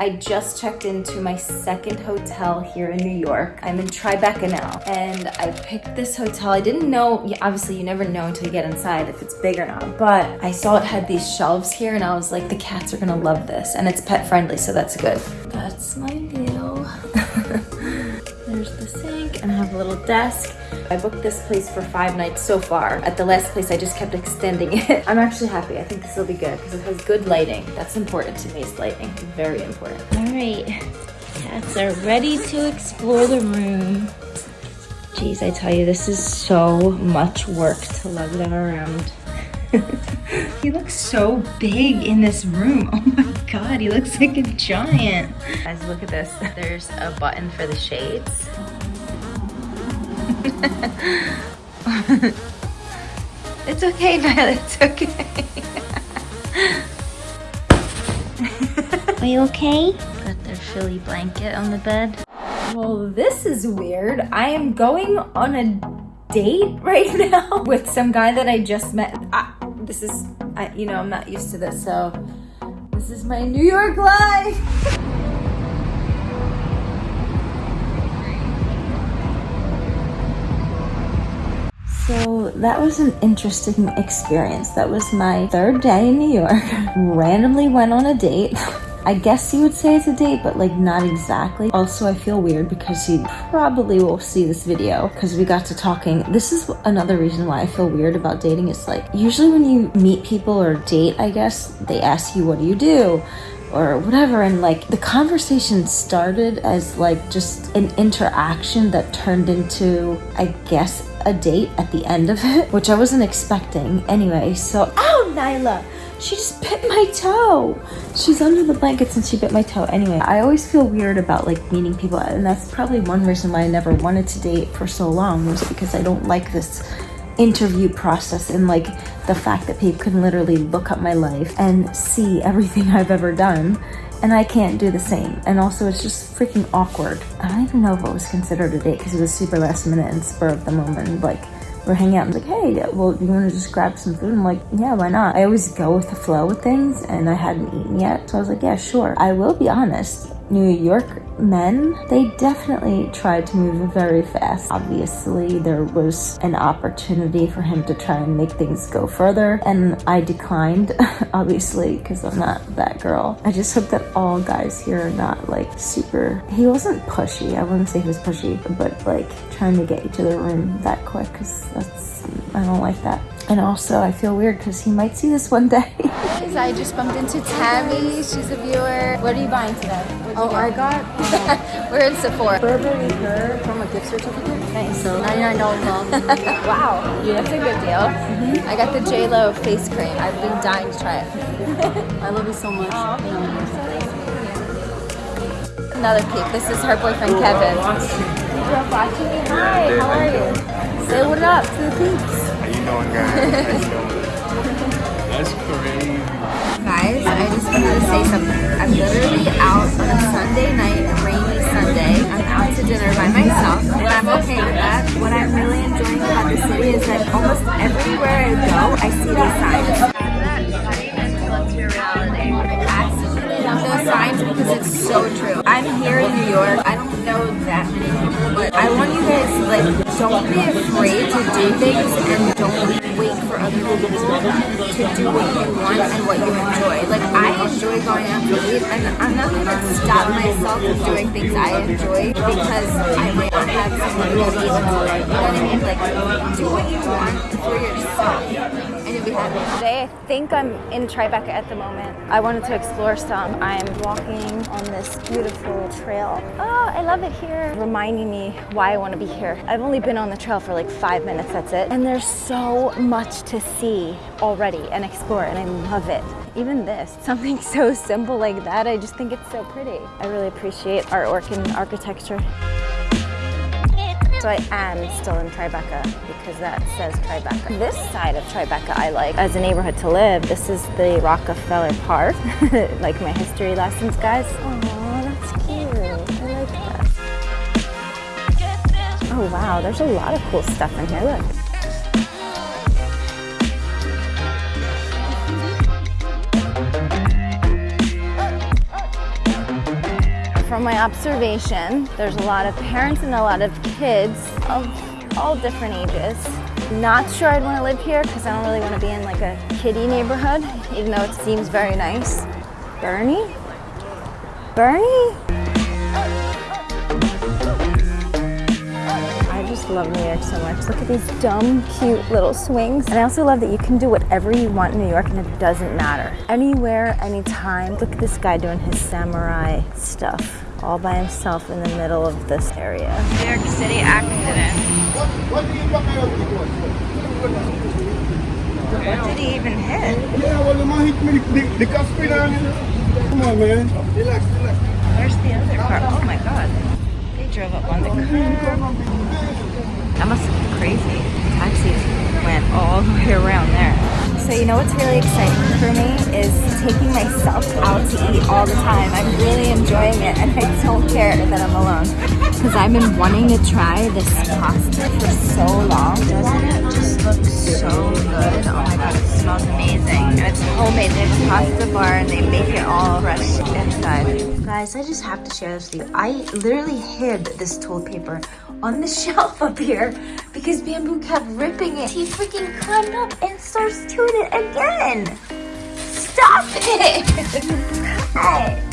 I just checked into my second hotel here in New York. I'm in Tribeca now, and I picked this hotel. I didn't know, obviously you never know until you get inside if it's big or not, but I saw it had these shelves here and I was like, the cats are gonna love this. And it's pet friendly, so that's good. That's my view. There's the sink and I have a little desk. I booked this place for five nights so far. At the last place, I just kept extending it. I'm actually happy. I think this will be good because it has good lighting. That's important to me is lighting. Very important. All right, cats are ready to explore the room. Jeez, I tell you, this is so much work to lug them around. he looks so big in this room. Oh my god, he looks like a giant. Guys, look at this. There's a button for the shades. it's okay, Violet, it's okay. Are you okay? Got their Philly blanket on the bed. Well, this is weird. I am going on a date right now with some guy that I just met. I, this is, I, you know, I'm not used to this, so this is my New York life. So that was an interesting experience. That was my third day in New York. Randomly went on a date. I guess you would say it's a date, but like not exactly. Also, I feel weird because he probably will see this video because we got to talking. This is another reason why I feel weird about dating. It's like usually when you meet people or date, I guess, they ask you, what do you do? or whatever and like the conversation started as like just an interaction that turned into i guess a date at the end of it which i wasn't expecting anyway so oh nyla she just bit my toe she's under the blankets and she bit my toe anyway i always feel weird about like meeting people and that's probably one reason why i never wanted to date for so long was because i don't like this interview process and like the fact that people can literally look up my life and see everything I've ever done and I can't do the same. And also it's just freaking awkward. I don't even know if it was considered a date because it was super last minute and spur of the moment. Like we're hanging out and like, hey, well, you want to just grab some food? I'm like, yeah, why not? I always go with the flow with things and I hadn't eaten yet. So I was like, yeah, sure. I will be honest. New York men, they definitely tried to move very fast. Obviously, there was an opportunity for him to try and make things go further, and I declined, obviously, because I'm not that girl. I just hope that all guys here are not like super. He wasn't pushy, I wouldn't say he was pushy, but like trying to get you to the room that quick, because that's, I don't like that. And also, I feel weird because he might see this one day. I just bumped into Tammy. She's a viewer. What are you buying today? Oh, I got, we're in Sephora. Burberry her from a gift certificate. Nice. So $99 off. wow, yeah. that's a good deal. Mm -hmm. I got the J-Lo face cream. I've been dying to try it. I love you so much. Oh, Another peek. This is her boyfriend, Kevin. Hi, how are you? Say what up to the peeps going, guys? That's crazy. Guys, I just wanted to say something. I'm literally out on a Sunday night, rainy Sunday. I'm out to dinner by myself, and I'm okay with that. What I'm really enjoying about the city is that almost everywhere I go, I see these signs. Those signs because it's so true. I'm here in New York. I don't know that many people, but I want you like don't be afraid to do things and don't wait for other people to do what you want and what you enjoy. Like, I enjoy going out to eat, and I'm not going to stop myself from doing things I enjoy because I might not have someone to eat with. You know what I mean? Like, do what you want for yourself you'll be. Today, I think I'm in Tribeca at the moment. I wanted to explore some. I'm walking on this beautiful trail. Oh, I love it here. Reminding me why I want to be here. I've only been on the trail for like five minutes, that's it. And there's so much to see already and explore and I love it. Even this, something so simple like that, I just think it's so pretty. I really appreciate artwork and architecture. So I am still in Tribeca because that says Tribeca. This side of Tribeca I like as a neighborhood to live. This is the Rockefeller Park, like my history lessons, guys. Aww. That's cute. I like that. Oh wow, there's a lot of cool stuff in here, look. From my observation, there's a lot of parents and a lot of kids of all different ages. Not sure I'd want to live here because I don't really want to be in like a kiddie neighborhood, even though it seems very nice. Bernie? Bernie? Love New York so much. Look at these dumb, cute little swings. And I also love that you can do whatever you want in New York and it doesn't matter. Anywhere, anytime. Look at this guy doing his samurai stuff all by himself in the middle of this area. New York City accident. What did he even hit? Yeah, well, the man hit me the, the car spin on. Come on, man. Relax, relax. Where's the other car? Oh my god. They drove up on the curb. That must have been crazy. Taxis went all the way around there. So you know what's really exciting for me is taking myself out to eat all the time. I'm really enjoying it and I don't care that I'm alone. Because I've been wanting to try this pasta for so long. Doesn't it just look so good? Oh my god, it smells amazing. It's homemade. They have a pasta bar and they make it all fresh inside. Guys, I just have to share this with you. I literally hid this toilet paper on the shelf up here because Bamboo kept ripping it. He freaking climbed up and starts doing it again. Stop it!